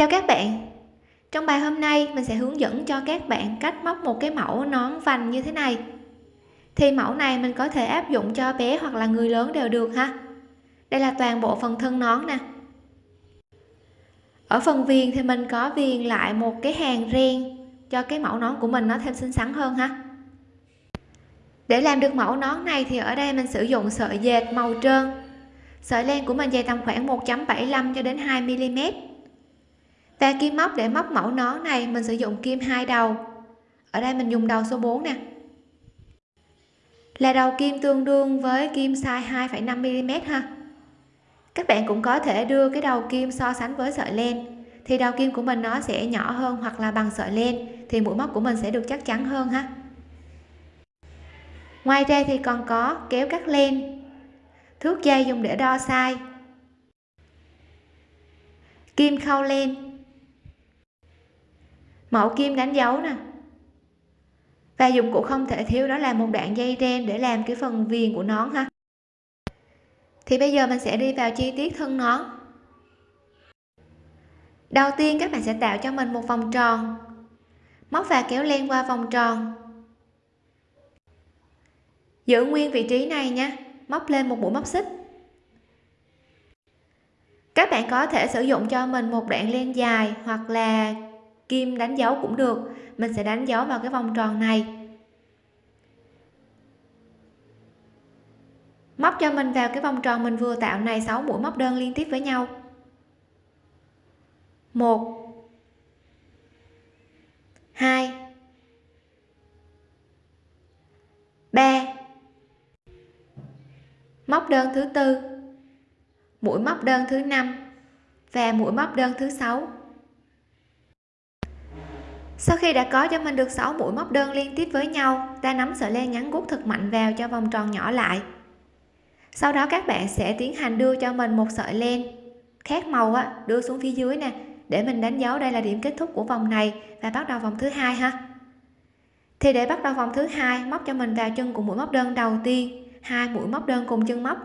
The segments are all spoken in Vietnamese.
chào các bạn. Trong bài hôm nay, mình sẽ hướng dẫn cho các bạn cách móc một cái mẫu nón vành như thế này. Thì mẫu này mình có thể áp dụng cho bé hoặc là người lớn đều được ha. Đây là toàn bộ phần thân nón nè. Ở phần viền thì mình có viền lại một cái hàng ren cho cái mẫu nón của mình nó thêm xinh xắn hơn ha. Để làm được mẫu nón này thì ở đây mình sử dụng sợi dệt màu trơn. Sợi len của mình dày tầm khoảng 1.75 cho đến 2 mm và kim móc để móc mẫu nón này mình sử dụng kim hai đầu. Ở đây mình dùng đầu số 4 nè. Là đầu kim tương đương với kim size 2,5 mm ha. Các bạn cũng có thể đưa cái đầu kim so sánh với sợi len. Thì đầu kim của mình nó sẽ nhỏ hơn hoặc là bằng sợi len thì mũi móc của mình sẽ được chắc chắn hơn ha. Ngoài ra thì còn có kéo cắt len. Thước dây dùng để đo size. Kim khâu len mẫu kim đánh dấu nè. Và dụng cụ không thể thiếu đó là một đoạn dây ren để làm cái phần viền của nón ha. Thì bây giờ mình sẽ đi vào chi tiết thân nón. Đầu tiên các bạn sẽ tạo cho mình một vòng tròn. Móc và kéo len qua vòng tròn. Giữ nguyên vị trí này nha. Móc lên một mũi móc xích. Các bạn có thể sử dụng cho mình một đoạn len dài hoặc là kim đánh dấu cũng được. Mình sẽ đánh dấu vào cái vòng tròn này. Móc cho mình vào cái vòng tròn mình vừa tạo này 6 mũi móc đơn liên tiếp với nhau. Một. Hai. Ba. Móc đơn thứ tư. Mũi móc đơn thứ năm và mũi móc đơn thứ sáu sau khi đã có cho mình được 6 mũi móc đơn liên tiếp với nhau ta nắm sợi len ngắn gút thật mạnh vào cho vòng tròn nhỏ lại. Sau đó các bạn sẽ tiến hành đưa cho mình một sợi len khác màu á, đưa xuống phía dưới nè để mình đánh dấu đây là điểm kết thúc của vòng này và bắt đầu vòng thứ hai ha. Thì để bắt đầu vòng thứ hai móc cho mình vào chân của mũi móc đơn đầu tiên hai mũi móc đơn cùng chân móc.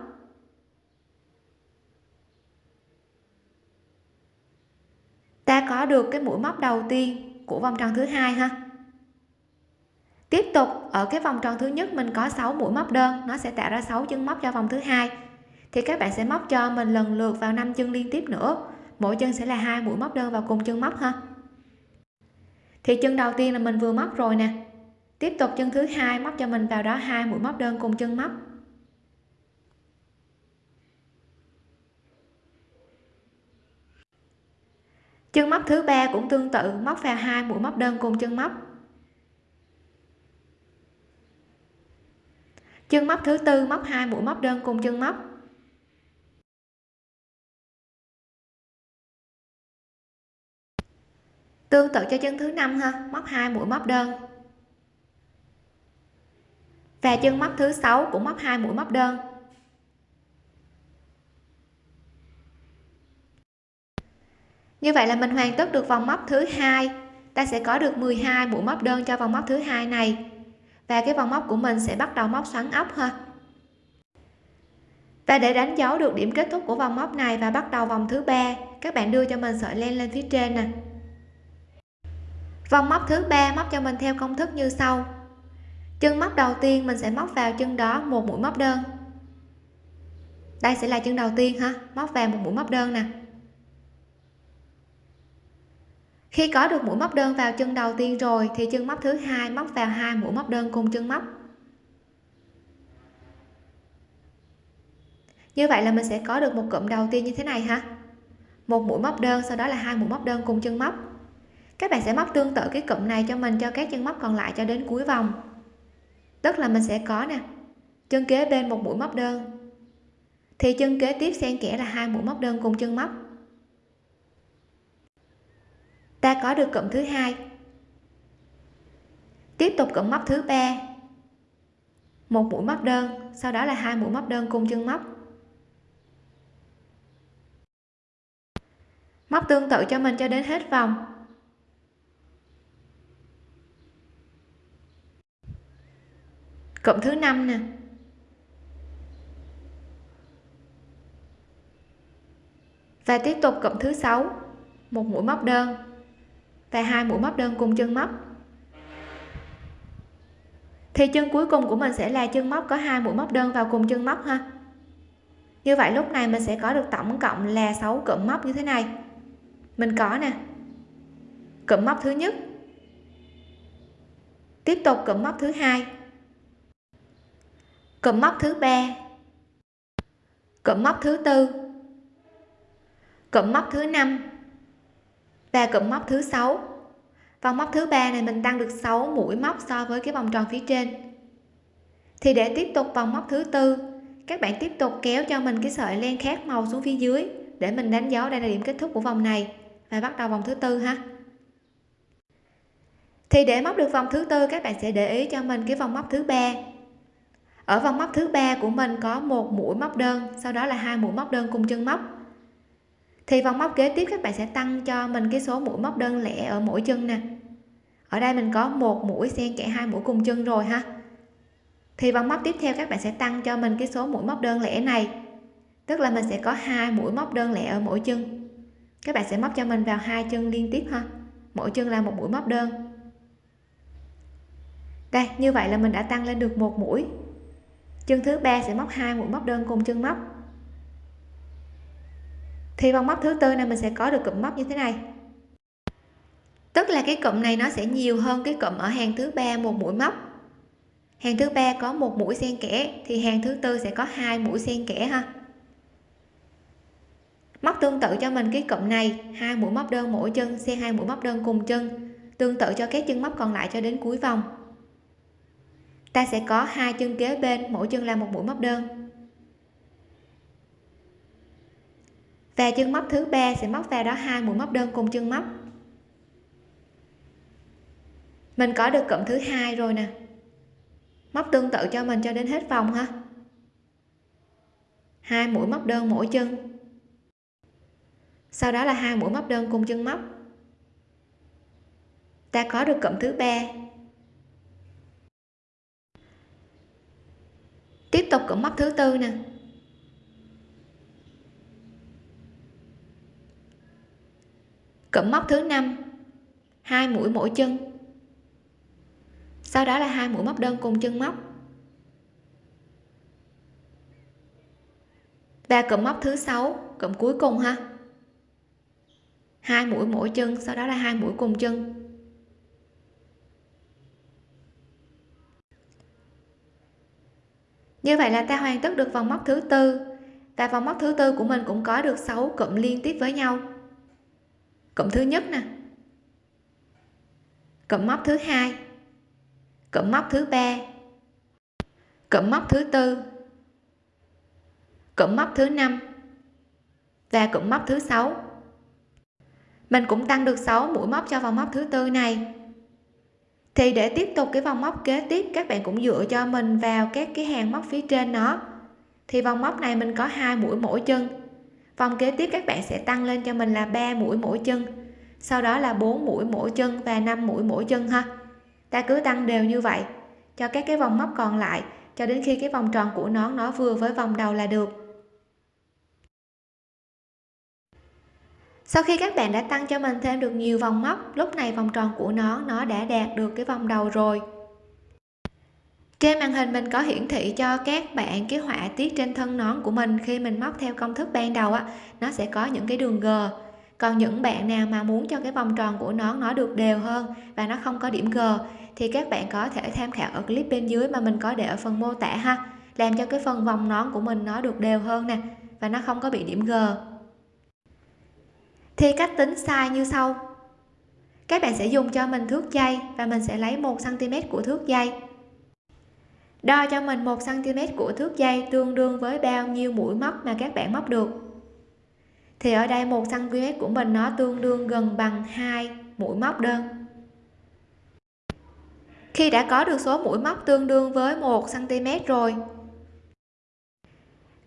Ta có được cái mũi móc đầu tiên của vòng tròn thứ hai ha. Tiếp tục, ở cái vòng tròn thứ nhất mình có 6 mũi móc đơn, nó sẽ tạo ra 6 chân móc cho vòng thứ hai. Thì các bạn sẽ móc cho mình lần lượt vào 5 chân liên tiếp nữa. Mỗi chân sẽ là hai mũi móc đơn vào cùng chân móc ha. Thì chân đầu tiên là mình vừa móc rồi nè. Tiếp tục, chân thứ hai móc cho mình vào đó hai mũi móc đơn cùng chân móc. Chân móc thứ ba cũng tương tự, móc vào hai, mũi móc đơn cùng chân móc. Chân móc thứ tư, móc hai, mũi móc đơn cùng chân móc. Tương tự cho chân thứ năm ha, móc hai, mũi móc đơn. Và chân móc thứ sáu cũng móc hai, mũi móc đơn. Như vậy là mình hoàn tất được vòng móc thứ hai. Ta sẽ có được 12 mũi móc đơn cho vòng móc thứ hai này. Và cái vòng móc của mình sẽ bắt đầu móc xoắn ốc ha. Và để đánh dấu được điểm kết thúc của vòng móc này và bắt đầu vòng thứ ba, các bạn đưa cho mình sợi len lên phía trên nè. Vòng móc thứ ba móc cho mình theo công thức như sau. Chân móc đầu tiên mình sẽ móc vào chân đó một mũi móc đơn. Đây sẽ là chân đầu tiên ha, móc vào một mũi móc đơn nè. Khi có được mũi móc đơn vào chân đầu tiên rồi, thì chân móc thứ hai móc vào hai mũi móc đơn cùng chân móc. Như vậy là mình sẽ có được một cụm đầu tiên như thế này ha. Một mũi móc đơn, sau đó là hai mũi móc đơn cùng chân móc. Các bạn sẽ móc tương tự cái cụm này cho mình, cho các chân móc còn lại cho đến cuối vòng. Tức là mình sẽ có nè, chân kế bên một mũi móc đơn, thì chân kế tiếp xen kẽ là hai mũi móc đơn cùng chân móc ta có được cụm thứ hai. Tiếp tục cụm móc thứ ba. Một mũi móc đơn, sau đó là hai mũi móc đơn cùng chân móc. Móc tương tự cho mình cho đến hết vòng. Cụm thứ năm nè. Và tiếp tục cụm thứ sáu. Một mũi móc đơn và hai mũi móc đơn cùng chân móc. Thì chân cuối cùng của mình sẽ là chân móc, có hai mũi móc đơn vào cùng chân móc ha. Như vậy lúc này mình sẽ có được tổng cộng là 6 cụm móc như thế này. Mình có nè, cụm móc thứ nhất. Tiếp tục cụm móc thứ hai. Cụm móc thứ ba. Cụm móc thứ tư. Cụm móc thứ năm và cụm móc thứ sáu. Vòng móc thứ ba này mình tăng được 6 mũi móc so với cái vòng tròn phía trên. Thì để tiếp tục vòng móc thứ tư, các bạn tiếp tục kéo cho mình cái sợi len khác màu xuống phía dưới để mình đánh dấu đây là điểm kết thúc của vòng này và bắt đầu vòng thứ tư ha. Thì để móc được vòng thứ tư, các bạn sẽ để ý cho mình cái vòng móc thứ ba. Ở vòng móc thứ ba của mình có một mũi móc đơn, sau đó là hai mũi móc đơn cùng chân móc thì vòng móc kế tiếp các bạn sẽ tăng cho mình cái số mũi móc đơn lẻ ở mỗi chân nè. Ở đây mình có một mũi, xen kẽ hai mũi cùng chân rồi ha. Thì vòng móc tiếp theo các bạn sẽ tăng cho mình cái số mũi móc đơn lẻ này. Tức là mình sẽ có hai mũi móc đơn lẻ ở mỗi chân. Các bạn sẽ móc cho mình vào hai chân liên tiếp ha. Mỗi chân là một mũi móc đơn. Đây, như vậy là mình đã tăng lên được một mũi. Chân thứ ba sẽ móc hai mũi móc đơn cùng chân móc thì vòng móc thứ tư này mình sẽ có được cụm móc như thế này. Tức là cái cụm này nó sẽ nhiều hơn cái cụm ở hàng thứ ba một mũi móc. Hàng thứ ba có một mũi xen kẽ, thì hàng thứ tư sẽ có hai mũi xen kẽ ha. Móc tương tự cho mình cái cụm này, hai mũi móc đơn mỗi chân xen hai mũi móc đơn cùng chân, tương tự cho các chân móc còn lại cho đến cuối vòng. Ta sẽ có hai chân kế bên, mỗi chân là một mũi móc đơn. Và chân móc thứ ba sẽ móc vào đó hai mũi móc đơn cùng chân móc. Mình có được cụm thứ hai rồi nè. Móc tương tự cho mình cho đến hết vòng ha. Hai mũi móc đơn mỗi chân. Sau đó là hai mũi móc đơn cùng chân móc. Ta có được cụm thứ ba. Tiếp tục cụm móc thứ tư nè. Cụm móc thứ năm. Hai mũi mỗi chân. Sau đó là hai mũi móc đơn cùng chân móc. Và cụm móc thứ sáu, cụm cuối cùng ha. Hai mũi mỗi chân, sau đó là hai mũi cùng chân. Như vậy là ta hoàn tất được vòng móc thứ tư. Và vòng móc thứ tư của mình cũng có được 6 cụm liên tiếp với nhau cụm thứ nhất nè. Cụm móc thứ hai. Cụm móc thứ ba. Cụm móc thứ tư. Cụm móc thứ năm. Và cụm móc thứ sáu. Mình cũng tăng được 6 mũi móc cho vòng móc thứ tư này. Thì để tiếp tục cái vòng móc kế tiếp, các bạn cũng dựa cho mình vào các cái hàng móc phía trên nó. Thì vòng móc này mình có hai mũi mỗi chân vòng kế tiếp các bạn sẽ tăng lên cho mình là 3 mũi mỗi chân. Sau đó là 4 mũi mỗi chân và 5 mũi mỗi chân ha. Ta cứ tăng đều như vậy, cho các cái vòng móc còn lại, cho đến khi cái vòng tròn của nón nó vừa với vòng đầu là được. Sau khi các bạn đã tăng cho mình thêm được nhiều vòng móc, lúc này vòng tròn của nó nó đã đạt được cái vòng đầu rồi trên màn hình mình có hiển thị cho các bạn cái họa tiết trên thân nón của mình. Khi mình móc theo công thức ban đầu á, nó sẽ có những cái đường g. Còn những bạn nào mà muốn cho cái vòng tròn của nón nó được đều hơn và nó không có điểm g, thì các bạn có thể tham khảo ở clip bên dưới mà mình có để ở phần mô tả ha. Làm cho cái phần vòng nón của mình nó được đều hơn nè và nó không có bị điểm g. Thì cách tính size như sau. Các bạn sẽ dùng cho mình thước dây và mình sẽ lấy 1 cm của thước dây đo cho mình 1 cm của thước dây tương đương với bao nhiêu mũi móc mà các bạn móc được. Thì ở đây 1 cm của mình nó tương đương gần bằng 2 mũi móc đơn. Khi đã có được số mũi móc tương đương với 1 cm rồi,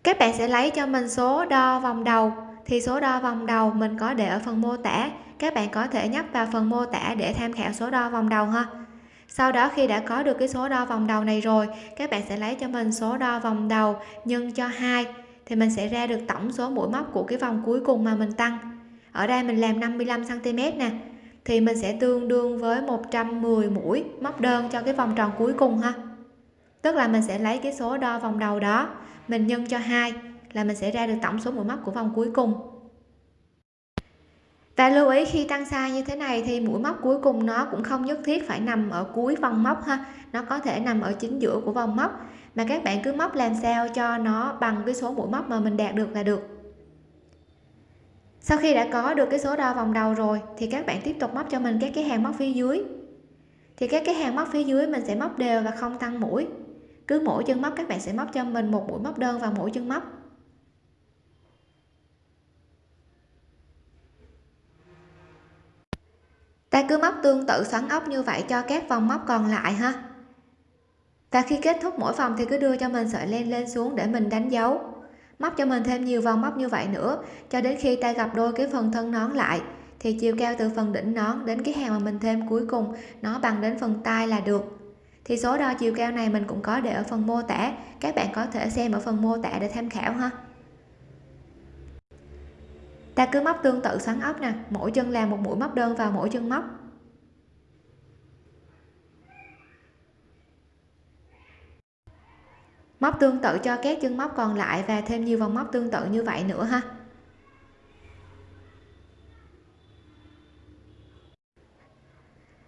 các bạn sẽ lấy cho mình số đo vòng đầu. Thì số đo vòng đầu mình có để ở phần mô tả. Các bạn có thể nhấp vào phần mô tả để tham khảo số đo vòng đầu ha sau đó khi đã có được cái số đo vòng đầu này rồi, các bạn sẽ lấy cho mình số đo vòng đầu nhân cho hai, thì mình sẽ ra được tổng số mũi móc của cái vòng cuối cùng mà mình tăng. Ở đây mình làm 55 cm nè, thì mình sẽ tương đương với 110 mũi móc đơn cho cái vòng tròn cuối cùng ha. Tức là mình sẽ lấy cái số đo vòng đầu đó, mình nhân cho hai là mình sẽ ra được tổng số mũi móc của vòng cuối cùng và lưu ý khi tăng size như thế này thì mũi móc cuối cùng nó cũng không nhất thiết phải nằm ở cuối vòng móc ha. Nó có thể nằm ở chính giữa của vòng móc. Mà các bạn cứ móc làm sao cho nó bằng cái số mũi móc mà mình đạt được là được. Sau khi đã có được cái số đo vòng đầu rồi thì các bạn tiếp tục móc cho mình các cái hàng móc phía dưới. Thì các cái hàng móc phía dưới mình sẽ móc đều và không tăng mũi. Cứ mỗi chân móc các bạn sẽ móc cho mình một mũi móc đơn vào mỗi chân móc. Ta cứ móc tương tự xoắn ốc như vậy cho các vòng móc còn lại ha. Và khi kết thúc mỗi vòng thì cứ đưa cho mình sợi len lên xuống để mình đánh dấu. Móc cho mình thêm nhiều vòng móc như vậy nữa, cho đến khi ta gặp đôi cái phần thân nón lại, thì chiều cao từ phần đỉnh nón đến cái hàng mà mình thêm cuối cùng, nó bằng đến phần tay là được. Thì số đo chiều cao này mình cũng có để ở phần mô tả, các bạn có thể xem ở phần mô tả để tham khảo ha ta cứ móc tương tự xoắn ốc nè, mỗi chân làm một mũi móc đơn vào mỗi chân móc. Móc tương tự cho các chân móc còn lại và thêm nhiều vòng móc tương tự như vậy nữa ha.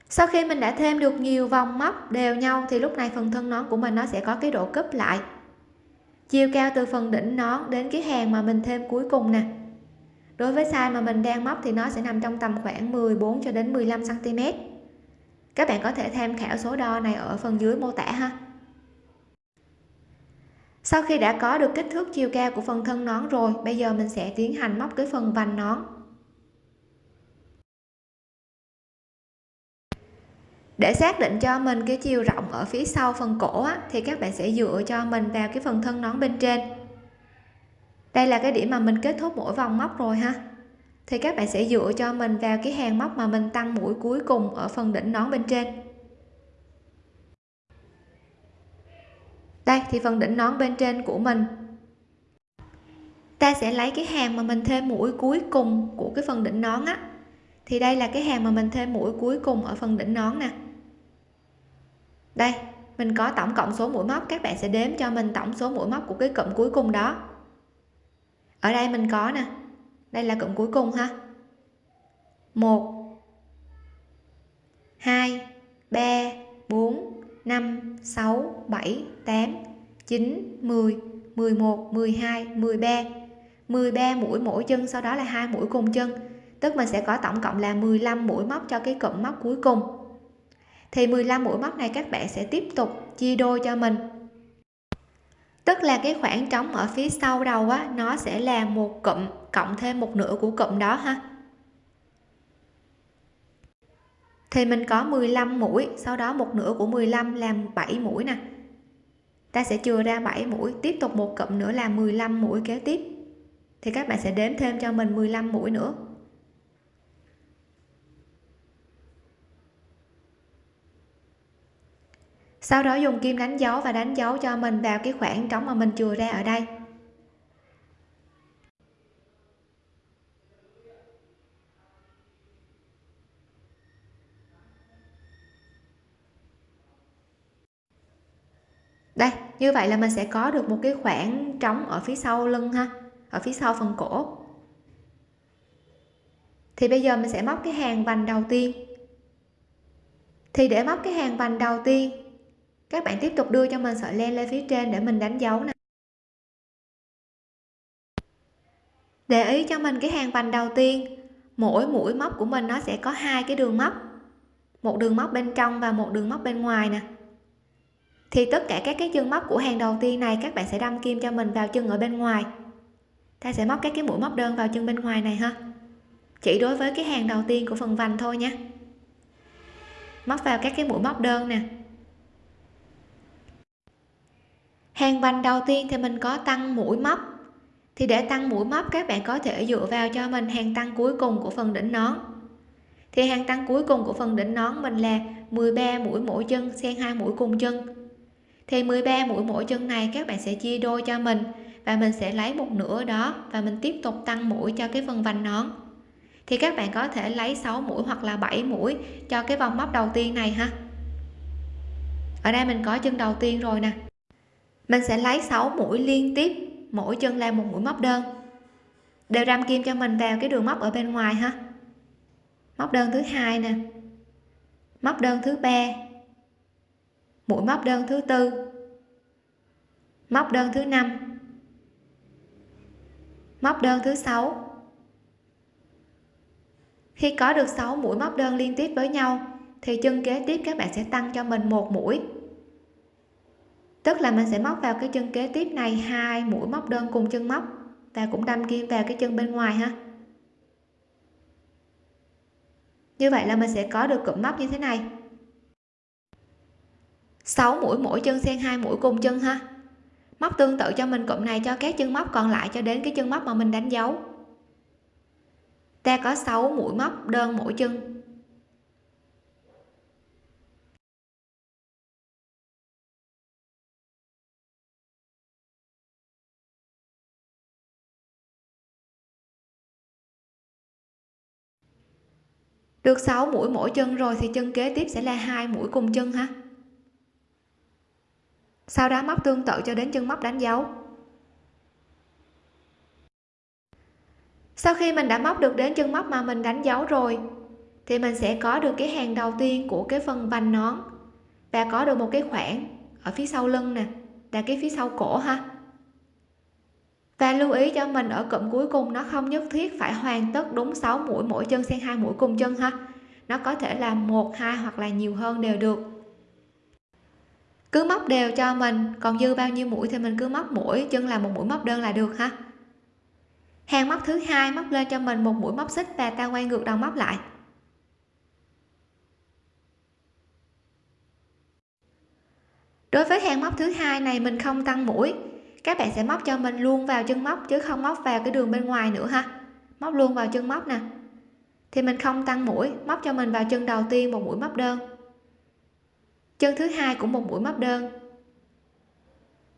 Sau khi mình đã thêm được nhiều vòng móc đều nhau thì lúc này phần thân nón của mình nó sẽ có cái độ cúp lại. Chiều cao từ phần đỉnh nón đến cái hàng mà mình thêm cuối cùng nè đối với size mà mình đang móc thì nó sẽ nằm trong tầm khoảng 14 cho đến 15 cm các bạn có thể tham khảo số đo này ở phần dưới mô tả ha. Sau khi đã có được kích thước chiều cao của phần thân nón rồi bây giờ mình sẽ tiến hành móc cái phần vành nón. Để xác định cho mình cái chiều rộng ở phía sau phần cổ á, thì các bạn sẽ dựa cho mình vào cái phần thân nón bên trên đây là cái điểm mà mình kết thúc mỗi vòng móc rồi ha. Thì các bạn sẽ dựa cho mình vào cái hàng móc mà mình tăng mũi cuối cùng ở phần đỉnh nón bên trên. Đây, thì phần đỉnh nón bên trên của mình. Ta sẽ lấy cái hàng mà mình thêm mũi cuối cùng của cái phần đỉnh nón á. Thì đây là cái hàng mà mình thêm mũi cuối cùng ở phần đỉnh nón nè. Đây, mình có tổng cộng số mũi móc, các bạn sẽ đếm cho mình tổng số mũi móc của cái cụm cuối cùng đó ở đây mình có nè. Đây là cụm cuối cùng ha. Một, hai, ba, bốn, năm, sáu, bảy, tám, chín, mười mười một, mười hai, mười ba. Mười ba mũi mỗi chân, sau đó là hai mũi cùng chân. Tức mình sẽ có tổng cộng là 15 mũi móc cho cái cụm móc cuối cùng. Thì 15 mũi móc này các bạn sẽ tiếp tục chia đôi cho mình tức là cái khoảng trống ở phía sau đầu á, nó sẽ là một cụm, cộng thêm một nửa của cụm đó ha. Thì mình có 15 mũi, sau đó một nửa của 15 làm 7 mũi nè. Ta sẽ chừa ra 7 mũi, tiếp tục một cụm nữa là 15 mũi kế tiếp. Thì các bạn sẽ đếm thêm cho mình 15 mũi nữa. Sau đó dùng kim đánh dấu và đánh dấu cho mình vào cái khoảng trống mà mình chừa ra ở đây. Đây, như vậy là mình sẽ có được một cái khoảng trống ở phía sau lưng ha, ở phía sau phần cổ. Thì bây giờ mình sẽ móc cái hàng vành đầu tiên. Thì để móc cái hàng vành đầu tiên các bạn tiếp tục đưa cho mình sợi len lên phía trên để mình đánh dấu nè. Để ý cho mình cái hàng vành đầu tiên, mỗi mũi móc của mình nó sẽ có hai cái đường móc, một đường móc bên trong và một đường móc bên ngoài nè. Thì tất cả các cái chân móc của hàng đầu tiên này các bạn sẽ đâm kim cho mình vào chân ở bên ngoài. Ta sẽ móc các cái mũi móc đơn vào chân bên ngoài này ha. Chỉ đối với cái hàng đầu tiên của phần vành thôi nhé móc vào các cái mũi móc đơn nè. Hàng vành đầu tiên thì mình có tăng mũi móc. Thì để tăng mũi móc, các bạn có thể dựa vào cho mình hàng tăng cuối cùng của phần đỉnh nón. Thì hàng tăng cuối cùng của phần đỉnh nón mình là 13 mũi mỗi chân xen hai mũi cùng chân. Thì 13 mũi mỗi chân này các bạn sẽ chia đôi cho mình và mình sẽ lấy một nửa đó và mình tiếp tục tăng mũi cho cái phần vành nón. Thì các bạn có thể lấy 6 mũi hoặc là 7 mũi cho cái vòng móc đầu tiên này ha. Ở đây mình có chân đầu tiên rồi nè mình sẽ lấy 6 mũi liên tiếp, mỗi chân làm một mũi móc đơn. Đều đâm kim cho mình vào cái đường móc ở bên ngoài ha. Móc đơn thứ hai nè. Móc đơn thứ ba. Mũi móc đơn thứ tư. Móc đơn thứ năm. Móc đơn thứ sáu. Khi có được 6 mũi móc đơn liên tiếp với nhau, thì chân kế tiếp các bạn sẽ tăng cho mình một mũi tức là mình sẽ móc vào cái chân kế tiếp này hai mũi móc đơn cùng chân móc và cũng đâm kim vào cái chân bên ngoài ha. Như vậy là mình sẽ có được cụm móc như thế này. 6 mũi mỗi chân xen hai mũi cùng chân ha. Móc tương tự cho mình cụm này cho các chân móc còn lại cho đến cái chân móc mà mình đánh dấu. Ta có 6 mũi móc đơn mỗi chân. Được 6 mũi mỗi chân rồi thì chân kế tiếp sẽ là hai mũi cùng chân ha? Sau đó móc tương tự cho đến chân móc đánh dấu. Sau khi mình đã móc được đến chân móc mà mình đánh dấu rồi, thì mình sẽ có được cái hàng đầu tiên của cái phần vành nón và có được một cái khoảng ở phía sau lưng nè, là cái phía sau cổ ha? Và lưu ý cho mình ở cụm cuối cùng, nó không nhất thiết phải hoàn tất đúng 6 mũi, mỗi chân xen hai mũi cùng chân ha. Nó có thể là một, hai hoặc là nhiều hơn đều được. Cứ móc đều cho mình, còn dư bao nhiêu mũi thì mình cứ móc mũi, chân là một mũi móc đơn là được ha. Hàng móc thứ hai, móc lên cho mình một mũi móc xích và ta quay ngược đầu móc lại. Đối với hàng móc thứ hai này mình không tăng mũi các bạn sẽ móc cho mình luôn vào chân móc chứ không móc vào cái đường bên ngoài nữa ha. Móc luôn vào chân móc nè. Thì mình không tăng mũi, móc cho mình vào chân đầu tiên một mũi móc đơn. Chân thứ hai cũng một mũi móc đơn.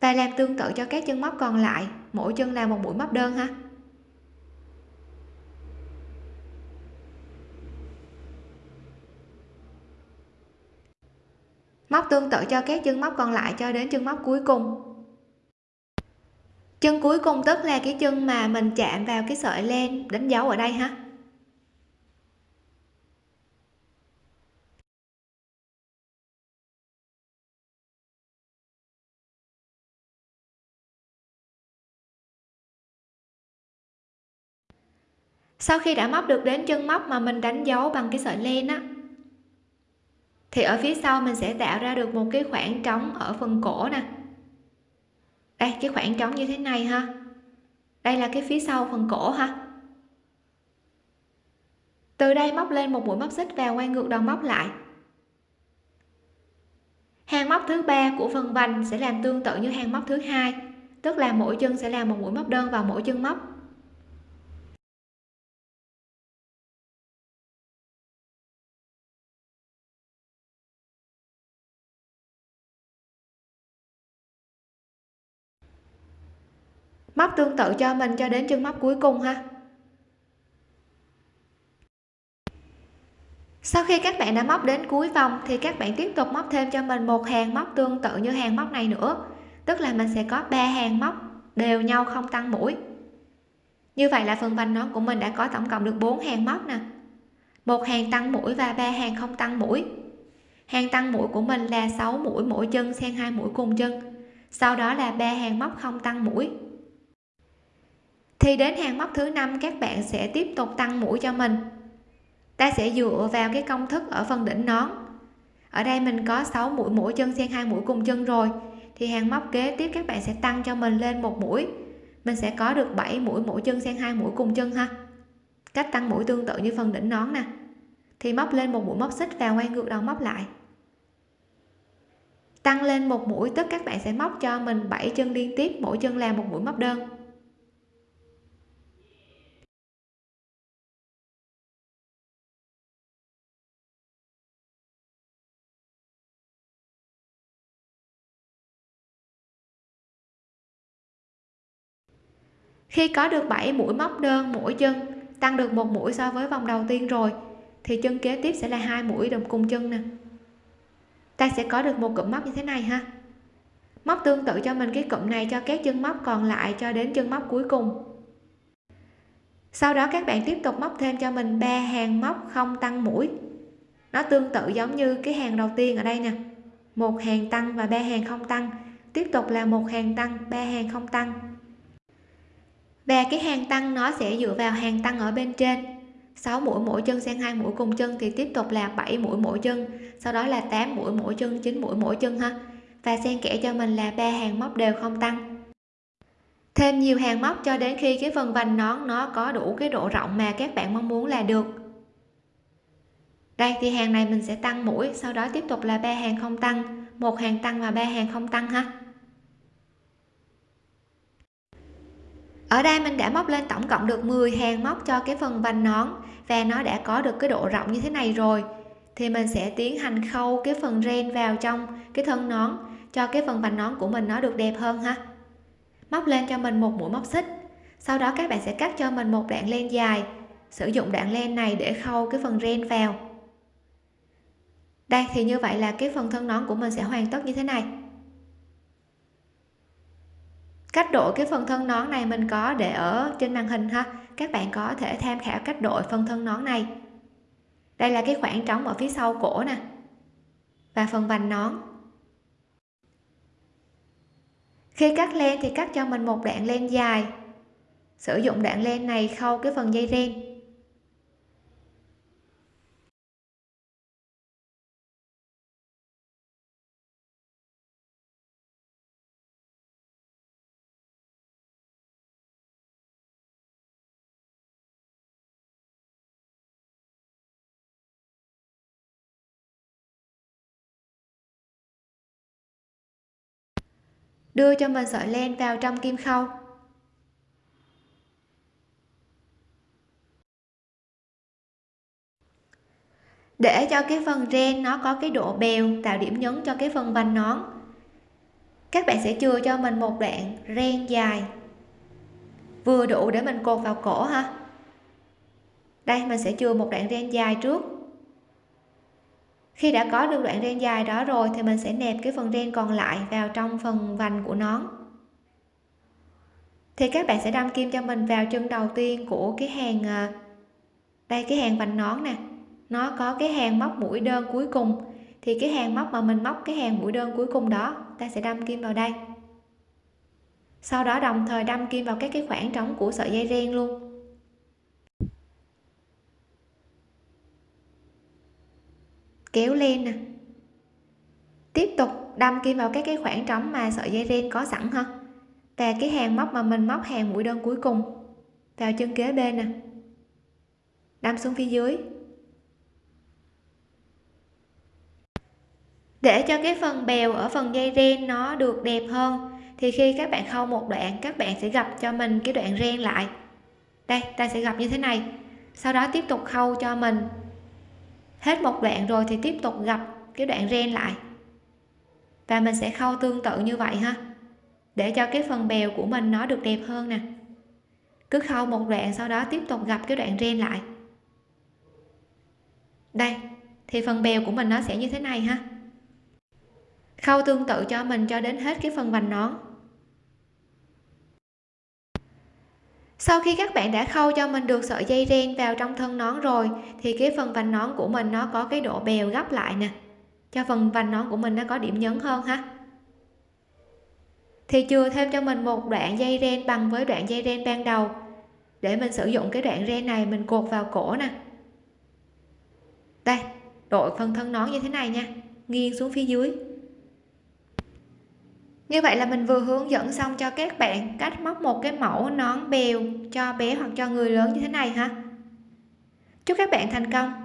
Và làm tương tự cho các chân móc còn lại, mỗi chân là một mũi móc đơn ha. Móc tương tự cho các chân móc còn lại cho đến chân móc cuối cùng chân cuối cùng tức là cái chân mà mình chạm vào cái sợi len đánh dấu ở đây ha sau khi đã móc được đến chân móc mà mình đánh dấu bằng cái sợi len á, thì ở phía sau mình sẽ tạo ra được một cái khoảng trống ở phần cổ nè đây cái khoảng trống như thế này ha. Đây là cái phía sau phần cổ ha. Từ đây móc lên một mũi móc xích và quay ngược đầu móc lại. Hàng móc thứ ba của phần vành sẽ làm tương tự như hàng móc thứ hai, tức là mỗi chân sẽ làm một mũi móc đơn vào mỗi chân móc. Móc tương tự cho mình cho đến chân móc cuối cùng ha. Sau khi các bạn đã móc đến cuối vòng, thì các bạn tiếp tục móc thêm cho mình một hàng móc tương tự như hàng móc này nữa. Tức là mình sẽ có ba hàng móc đều nhau không tăng mũi. Như vậy là phần vành nón của mình đã có tổng cộng được 4 hàng móc nè. Một hàng tăng mũi và ba hàng không tăng mũi. Hàng tăng mũi của mình là 6 mũi mỗi chân xen hai mũi cùng chân. Sau đó là ba hàng móc không tăng mũi thì đến hàng móc thứ năm, các bạn sẽ tiếp tục tăng mũi cho mình. Ta sẽ dựa vào cái công thức ở phần đỉnh nón. Ở đây mình có 6 mũi mỗi chân xen hai mũi cùng chân rồi. Thì hàng móc kế tiếp các bạn sẽ tăng cho mình lên một mũi. Mình sẽ có được 7 mũi mỗi chân xen hai mũi cùng chân ha. Cách tăng mũi tương tự như phần đỉnh nón nè. Thì móc lên một mũi móc xích và quay ngược đầu móc lại. Tăng lên một mũi, tức các bạn sẽ móc cho mình 7 chân liên tiếp, mỗi chân là một mũi móc đơn. Khi có được 7 mũi móc đơn mỗi chân, tăng được một mũi so với vòng đầu tiên rồi, thì chân kế tiếp sẽ là hai mũi đồng cùng chân nè. Ta sẽ có được một cụm móc như thế này ha. Móc tương tự cho mình cái cụm này cho các chân móc còn lại cho đến chân móc cuối cùng. Sau đó các bạn tiếp tục móc thêm cho mình ba hàng móc không tăng mũi. Nó tương tự giống như cái hàng đầu tiên ở đây nè. Một hàng tăng và ba hàng không tăng. Tiếp tục là một hàng tăng, ba hàng không tăng và cái hàng tăng nó sẽ dựa vào hàng tăng ở bên trên. 6 mũi mỗi chân xen hai mũi cùng chân thì tiếp tục là 7 mũi mỗi chân. Sau đó là 8 mũi mỗi chân 9 mũi mỗi chân ha. Và xen kẽ cho mình là ba hàng móc đều không tăng. Thêm nhiều hàng móc cho đến khi cái phần vành nón nó có đủ cái độ rộng mà các bạn mong muốn là được. Đây, thì hàng này mình sẽ tăng mũi, sau đó tiếp tục là ba hàng không tăng. Một hàng tăng và ba hàng không tăng ha. Ở đây mình đã móc lên tổng cộng được 10 hàng móc cho cái phần vành nón và nó đã có được cái độ rộng như thế này rồi. Thì mình sẽ tiến hành khâu cái phần ren vào trong cái thân nón cho cái phần vành nón của mình nó được đẹp hơn ha. Móc lên cho mình một mũi móc xích. Sau đó các bạn sẽ cắt cho mình một đoạn len dài. Sử dụng đoạn len này để khâu cái phần ren vào. Đây, thì như vậy là cái phần thân nón của mình sẽ hoàn tất như thế này cách đổi cái phần thân nón này mình có để ở trên màn hình ha. Các bạn có thể tham khảo cách đổi phần thân nón này. Đây là cái khoảng trống ở phía sau cổ nè, và phần vành nón. Khi cắt len thì cắt cho mình một đoạn len dài. Sử dụng đoạn len này khâu cái phần dây ren. Đưa cho mình sợi len vào trong kim khâu. Để cho cái phần ren nó có cái độ bèo, tạo điểm nhấn cho cái phần vành nón. Các bạn sẽ chừa cho mình một đoạn ren dài. Vừa đủ để mình cột vào cổ ha. Đây, mình sẽ chừa một đoạn ren dài trước khi đã có được đoạn ren dài đó rồi thì mình sẽ nẹp cái phần ren còn lại vào trong phần vành của nón thì các bạn sẽ đâm kim cho mình vào chân đầu tiên của cái hàng à, đây, cái hàng vành nón nè. Nó có cái hàng móc mũi đơn cuối cùng. Thì cái hàng móc mà mình móc cái hàng mũi đơn cuối cùng đó, ta sẽ đâm kim vào đây. Sau đó đồng thời đâm kim vào các cái khoảng trống của sợi dây ren luôn. Kéo lên nè. Tiếp tục đâm kim vào các cái khoảng trống mà sợi dây ren có sẵn ha. Và cái hàng móc mà mình móc hàng mũi đơn cuối cùng vào chân kế bên nè. Đâm xuống phía dưới. Để cho cái phần bèo ở phần dây ren nó được đẹp hơn, thì khi các bạn khâu một đoạn, các bạn sẽ gặp cho mình cái đoạn ren lại. Đây, ta sẽ gặp như thế này. Sau đó tiếp tục khâu cho mình hết một đoạn rồi thì tiếp tục gặp cái đoạn ren lại. Và mình sẽ khâu tương tự như vậy ha. Để cho cái phần bèo của mình nó được đẹp hơn nè. Cứ khâu một đoạn sau đó tiếp tục gặp cái đoạn ren lại. Đây, thì phần bèo của mình nó sẽ như thế này ha. Khâu tương tự cho mình cho đến hết cái phần vành nón. Sau khi các bạn đã khâu cho mình được sợi dây ren vào trong thân nón rồi, thì cái phần vành nón của mình nó có cái độ bèo gấp lại nè. Cho phần vành nón của mình nó có điểm nhấn hơn ha. Thì chừa thêm cho mình một đoạn dây ren bằng với đoạn dây ren ban đầu. Để mình sử dụng cái đoạn ren này mình cột vào cổ nè. Đây, đội phần thân nón như thế này nha. Nghiêng xuống phía dưới như vậy là mình vừa hướng dẫn xong cho các bạn cách móc một cái mẫu nón bèo cho bé hoặc cho người lớn như thế này ha. Chúc các bạn thành công.